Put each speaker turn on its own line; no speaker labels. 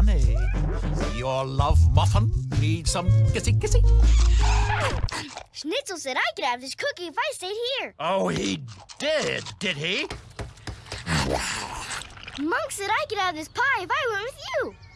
honey. Your love muffin needs some kissy kissy.
Schnitzel said I could have this cookie if I stayed here.
Oh, he did, did he?
Monk said I could have this pie if I went with you.